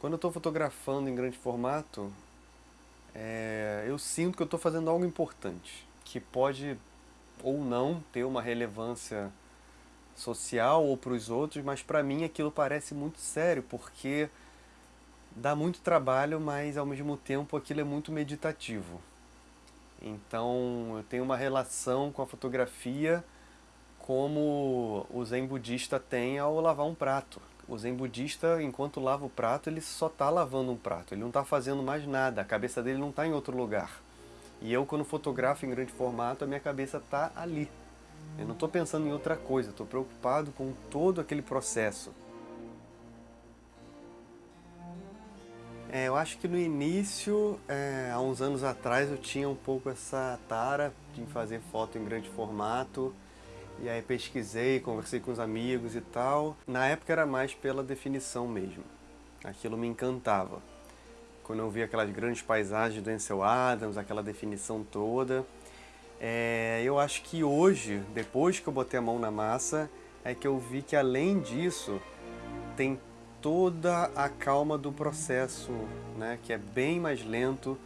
Quando eu estou fotografando em grande formato, é, eu sinto que eu estou fazendo algo importante, que pode ou não ter uma relevância social ou para os outros, mas para mim aquilo parece muito sério, porque dá muito trabalho, mas ao mesmo tempo aquilo é muito meditativo. Então eu tenho uma relação com a fotografia como o zen budista tem ao lavar um prato. O zen budista, enquanto lava o prato, ele só está lavando um prato, ele não está fazendo mais nada, a cabeça dele não está em outro lugar. E eu, quando fotografo em grande formato, a minha cabeça está ali. Eu não estou pensando em outra coisa, estou preocupado com todo aquele processo. É, eu acho que no início, é, há uns anos atrás, eu tinha um pouco essa tara de fazer foto em grande formato. E aí pesquisei, conversei com os amigos e tal. Na época era mais pela definição mesmo. Aquilo me encantava. Quando eu vi aquelas grandes paisagens do Ansel Adams, aquela definição toda. É, eu acho que hoje, depois que eu botei a mão na massa, é que eu vi que além disso, tem toda a calma do processo, né, que é bem mais lento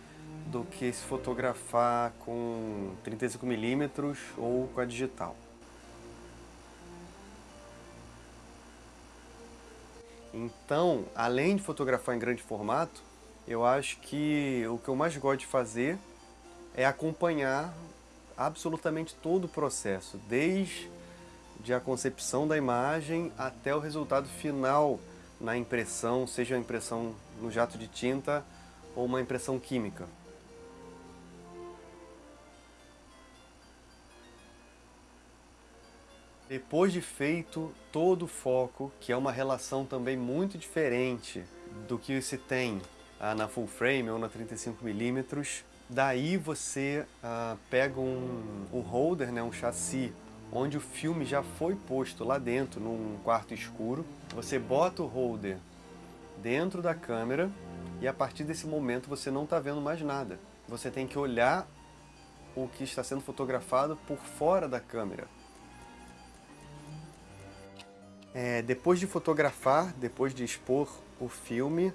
do que se fotografar com 35mm ou com a digital. Então, além de fotografar em grande formato, eu acho que o que eu mais gosto de fazer é acompanhar absolutamente todo o processo, desde a concepção da imagem até o resultado final na impressão, seja a impressão no jato de tinta ou uma impressão química. Depois de feito todo o foco, que é uma relação também muito diferente do que se tem ah, na full frame ou na 35mm, daí você ah, pega um, um holder, né, um chassi onde o filme já foi posto lá dentro, num quarto escuro. Você bota o holder dentro da câmera e a partir desse momento você não está vendo mais nada. Você tem que olhar o que está sendo fotografado por fora da câmera. É, depois de fotografar, depois de expor o filme,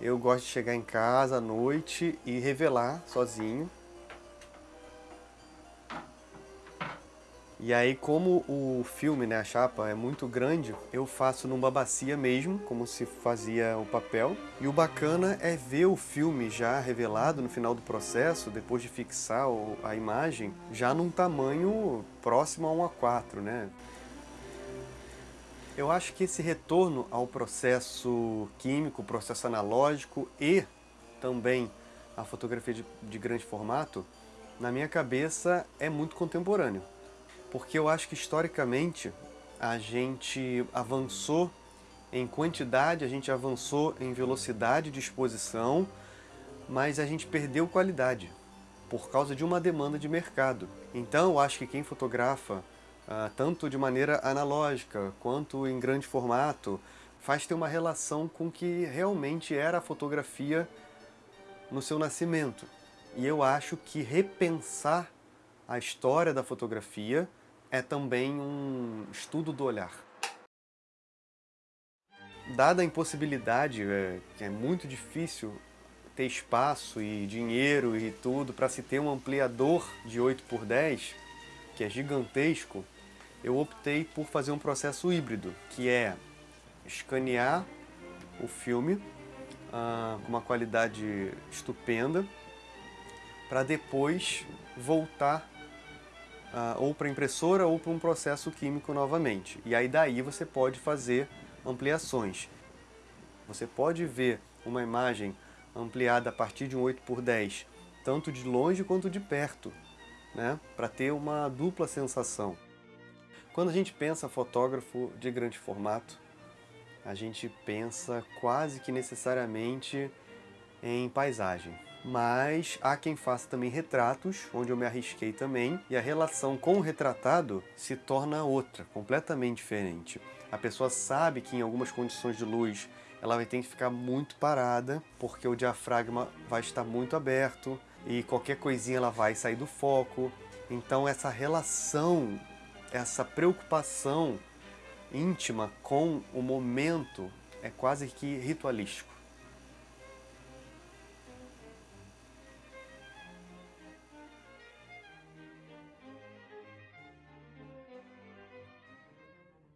eu gosto de chegar em casa à noite e revelar sozinho E aí, como o filme, né, a chapa, é muito grande, eu faço numa bacia mesmo, como se fazia o papel. E o bacana é ver o filme já revelado no final do processo, depois de fixar a imagem, já num tamanho próximo a 1 a 4, né? Eu acho que esse retorno ao processo químico, processo analógico e também a fotografia de, de grande formato, na minha cabeça é muito contemporâneo porque eu acho que historicamente a gente avançou em quantidade, a gente avançou em velocidade de exposição, mas a gente perdeu qualidade por causa de uma demanda de mercado. Então eu acho que quem fotografa, ah, tanto de maneira analógica quanto em grande formato, faz ter uma relação com o que realmente era a fotografia no seu nascimento. E eu acho que repensar a história da fotografia é também um estudo do olhar. Dada a impossibilidade, é, que é muito difícil ter espaço e dinheiro e tudo para se ter um ampliador de 8 por 10, que é gigantesco, eu optei por fazer um processo híbrido, que é escanear o filme ah, com uma qualidade estupenda, para depois voltar uh, ou para impressora ou para um processo químico novamente. E aí daí você pode fazer ampliações. Você pode ver uma imagem ampliada a partir de um 8 por 10, tanto de longe quanto de perto, né? para ter uma dupla sensação. Quando a gente pensa fotógrafo de grande formato, a gente pensa quase que necessariamente em paisagem mas há quem faça também retratos, onde eu me arrisquei também, e a relação com o retratado se torna outra, completamente diferente. A pessoa sabe que em algumas condições de luz ela vai ter que ficar muito parada, porque o diafragma vai estar muito aberto, e qualquer coisinha ela vai sair do foco. Então essa relação, essa preocupação íntima com o momento é quase que ritualístico.